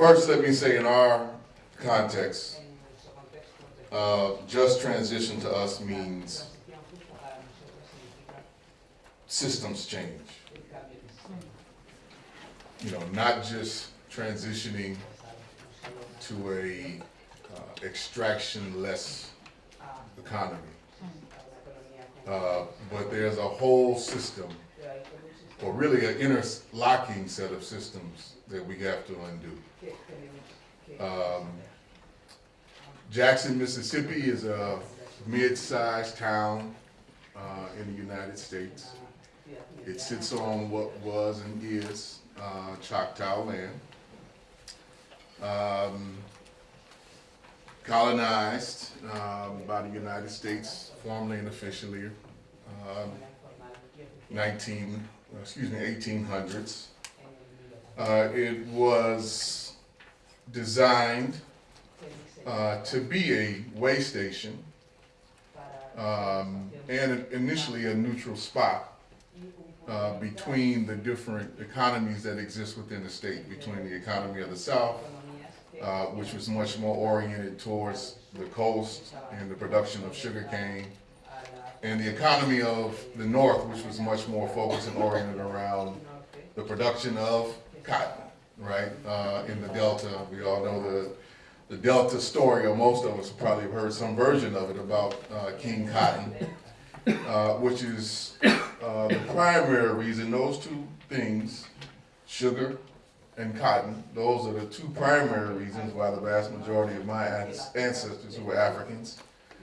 First, let me say in our context, uh, just transition to us means systems change. You know, not just transitioning to a uh, extraction-less economy. Uh, but there's a whole system, or really an interlocking set of systems that we have to undo. Um, Jackson, Mississippi is a mid-sized town uh, in the United States. It sits on what was and is uh, Choctaw land. Um, colonized um, by the United States formally and officially um, 19, excuse me, 1800s. Uh, it was designed uh, to be a way station um, and initially a neutral spot uh, between the different economies that exist within the state, between the economy of the South, uh, which was much more oriented towards the coast and the production of sugarcane, and the economy of the North, which was much more focused and oriented around the production of cotton, right? Uh, in the Delta, we all know the the Delta story, or most of us probably have heard some version of it about uh, King Cotton, uh, which is uh, the primary reason, those two things, sugar and cotton, those are the two primary reasons why the vast majority of my ancestors who were Africans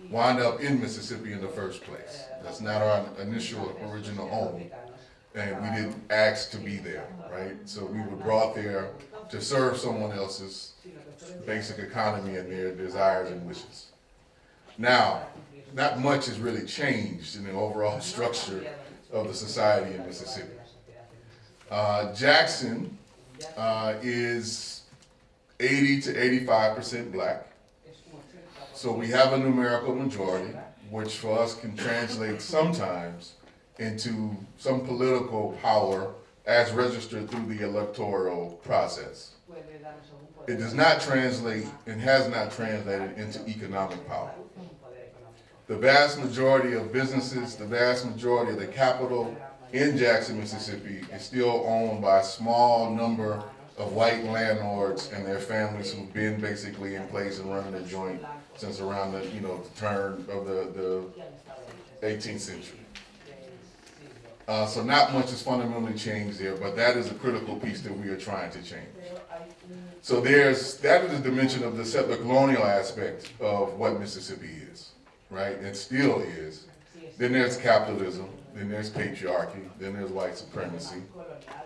wound up in Mississippi in the first place. That's not our initial original home. And we didn't ask to be there, right? So we were brought there to serve someone else's basic economy and their desires and wishes. Now, not much has really changed in the overall structure of the society in Mississippi. Uh, Jackson uh, is 80 to 85% black. So we have a numerical majority, which for us can translate sometimes into some political power as registered through the electoral process. It does not translate and has not translated into economic power. The vast majority of businesses, the vast majority of the capital in Jackson, Mississippi is still owned by a small number of white landlords and their families who've been basically in place and running the joint since around the, you know, the turn of the, the 18th century. Uh, so not much has fundamentally changed there, but that is a critical piece that we are trying to change. So there's, that is the dimension of the settler colonial aspect of what Mississippi is, right? It still is. Then there's capitalism, then there's patriarchy, then there's white supremacy,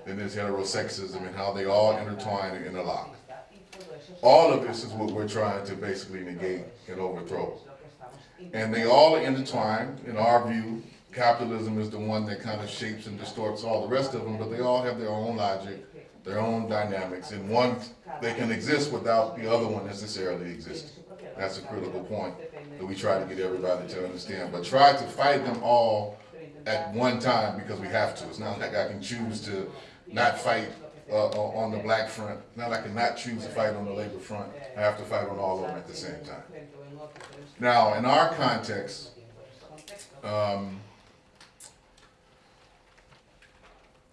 then there's heterosexism and how they all intertwine and interlock. All of this is what we're trying to basically negate and overthrow. And they all are intertwined, in our view, capitalism is the one that kind of shapes and distorts all the rest of them, but they all have their own logic, their own dynamics, and one, they can exist without the other one necessarily existing. That's a critical point that we try to get everybody to understand, but try to fight them all at one time because we have to. It's not like I can choose to not fight uh, on the black front. It's not like I can not choose to fight on the labor front. I have to fight on all of them at the same time. Now, in our context, um,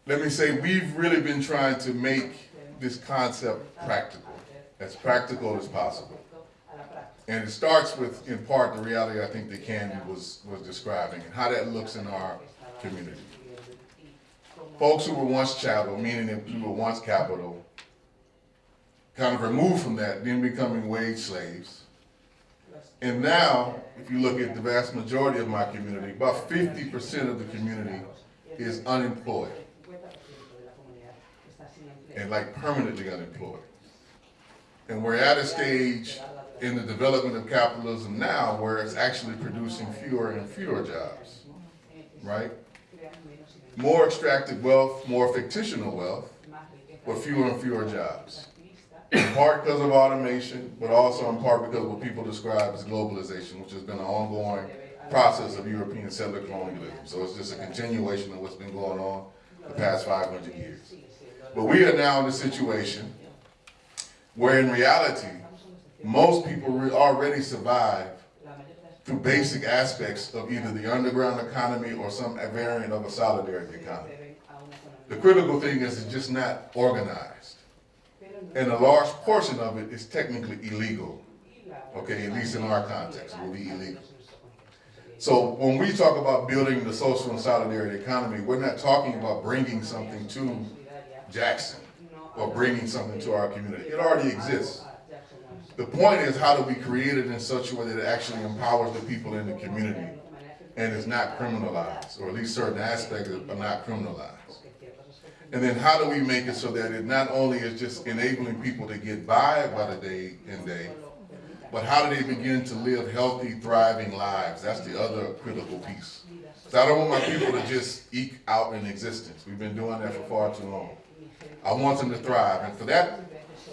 let me say we've really been trying to make this concept practical, as practical as possible. And it starts with, in part, the reality I think that Candy was, was describing and how that looks in our community. Folks who were once chattel, meaning that we were once capital, kind of removed from that, then becoming wage slaves. And now, if you look at the vast majority of my community, about 50% of the community is unemployed and like permanently unemployed. And we're at a stage in the development of capitalism now where it's actually producing fewer and fewer jobs, right? More extracted wealth, more fictional wealth, but fewer and fewer jobs. In part because of automation, but also in part because of what people describe as globalization, which has been an ongoing process of European settler colonialism. So it's just a continuation of what's been going on the past 500 years. But we are now in a situation Where in reality, most people re- already survive through basic aspects of either the underground economy or some variant of a solidarity economy. The critical thing is it's just not organized. And a large portion of it is technically illegal. Okay, at least in our context, it will be illegal. So when we talk about building the social and solidarity economy, we're not talking about bringing something to Jackson or bringing something to our community. It already exists. The point is, how do we create it in such a way that it actually empowers the people in the community and is not criminalized, or at least certain aspects are not criminalized? And then how do we make it so that it not only is just enabling people to get by by the day and day, but how do they begin to live healthy, thriving lives? That's the other critical piece. So I don't want my people to just eke out an existence. We've been doing that for far too long. I want them to thrive, and for that,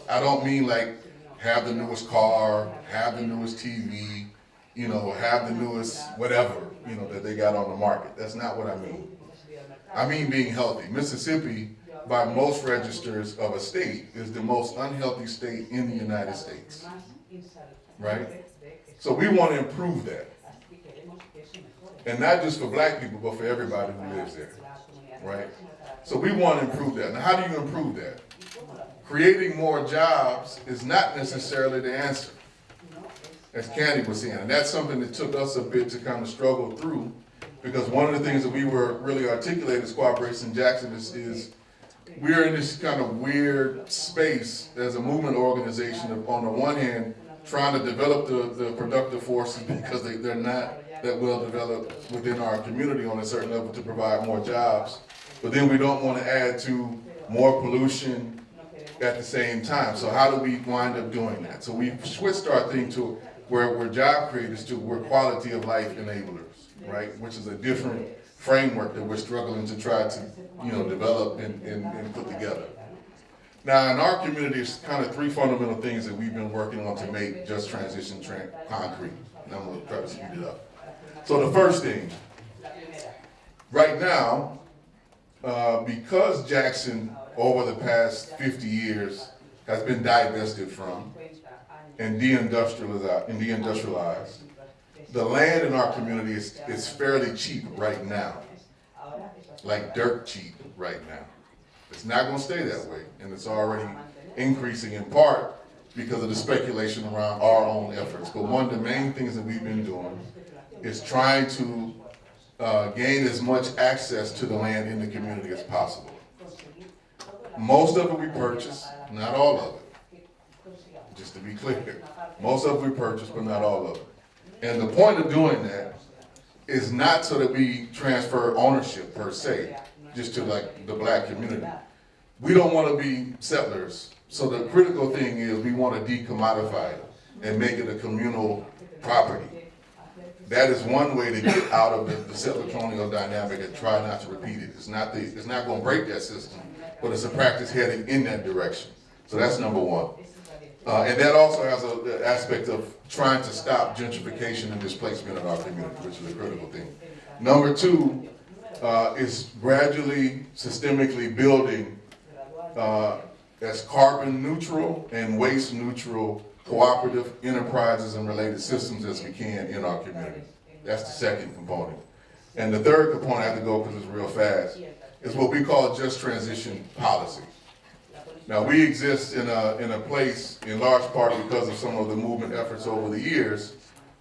I don't mean like have the newest car, have the newest TV, you know, have the newest whatever, you know, that they got on the market. That's not what I mean. I mean being healthy. Mississippi, by most registers of a state, is the most unhealthy state in the United States, right? So we want to improve that. And not just for black people, but for everybody who lives there, right? So we want to improve that. Now, how do you improve that? Creating more jobs is not necessarily the answer, as Candy was saying. And that's something that took us a bit to kind of struggle through, because one of the things that we were really articulating as Cooperation Jackson is, is we're in this kind of weird space as a movement organization of, on the one hand, trying to develop the, the productive forces because they, they're not that well developed within our community on a certain level to provide more jobs. But then we don't want to add to more pollution at the same time. So how do we wind up doing that? So we switched our thing to where we're job creators to we're quality of life enablers, right? Which is a different framework that we're struggling to try to, you know, develop and, and, and put together. Now, in our community, it's kind of three fundamental things that we've been working on to make just transition tran concrete. And I'm gonna try to speed it up. So the first thing, right now, uh, because Jackson, over the past 50 years, has been divested from and deindustrialized, deindustrialized, the land in our community is, is fairly cheap right now, like dirt cheap right now. It's not gonna stay that way, and it's already increasing in part because of the speculation around our own efforts. But one of the main things that we've been doing is trying to uh, gain as much access to the land in the community as possible. Most of it we purchase, not all of it. Just to be clear, most of it we purchase, but not all of it. And the point of doing that is not so that we transfer ownership per se, just to like the black community. We don't want to be settlers. So the critical thing is we want to decommodify it and make it a communal property. That is one way to get out of the, the settler colonial dynamic and try not to repeat it. It's not the, it's not going to break that system, but it's a practice heading in that direction. So that's number one. Uh, and that also has an aspect of trying to stop gentrification and displacement in our community, which is a critical thing. Number two uh, is gradually, systemically building uh, as carbon neutral and waste neutral cooperative enterprises and related systems as we can in our community. That's the second component. And the third component, I have to go because it's real fast, is what we call just transition policy. Now, we exist in a, in a place, in large part because of some of the movement efforts over the years,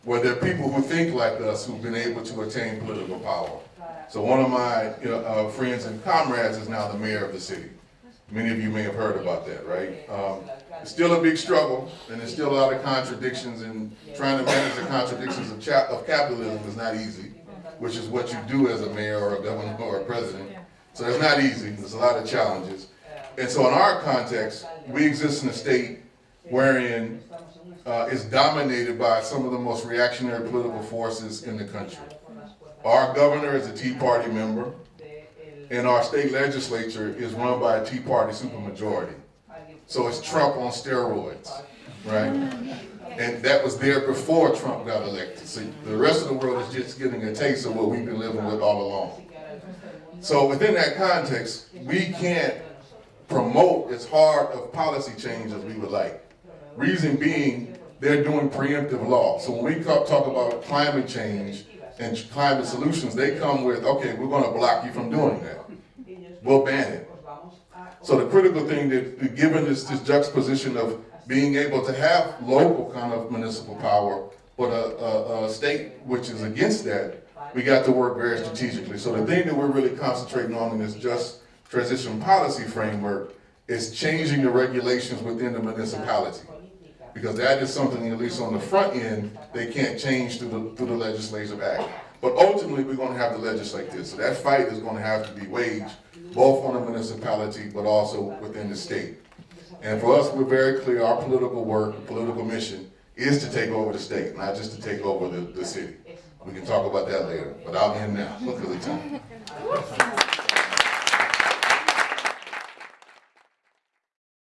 where there are people who think like us who've been able to attain political power. So one of my you know, uh, friends and comrades is now the mayor of the city. Many of you may have heard about that, right? Um, it's still a big struggle, and there's still a lot of contradictions, and trying to manage the contradictions of, of capitalism is not easy, which is what you do as a mayor or a governor or a president. So it's not easy. There's a lot of challenges. And so in our context, we exist in a state wherein uh, is dominated by some of the most reactionary political forces in the country. Our governor is a Tea Party member, and our state legislature is run by a Tea Party supermajority. So it's Trump on steroids, right? And that was there before Trump got elected. So the rest of the world is just getting a taste of what we've been living with all along. So within that context, we can't promote as hard of policy change as we would like. Reason being, they're doing preemptive law. So when we talk, about climate change and climate solutions, they come with, okay, we're gonna block you from doing that. We'll ban it. So the critical thing that, given this, this juxtaposition of being able to have local kind of municipal power, but a, a, a state which is against that, we got to work very strategically. So the thing that we're really concentrating on in this just transition policy framework is changing the regulations within the municipality. Because that is something, at least on the front end, they can't change through the, through the legislative act. But ultimately, we're gonna have to legislate this. So that fight is gonna have to be waged, both on the municipality, but also within the state. And for us, we're very clear, our political work, political mission is to take over the state, not just to take over the, the city. We can talk about that later, but I'll end now because of time.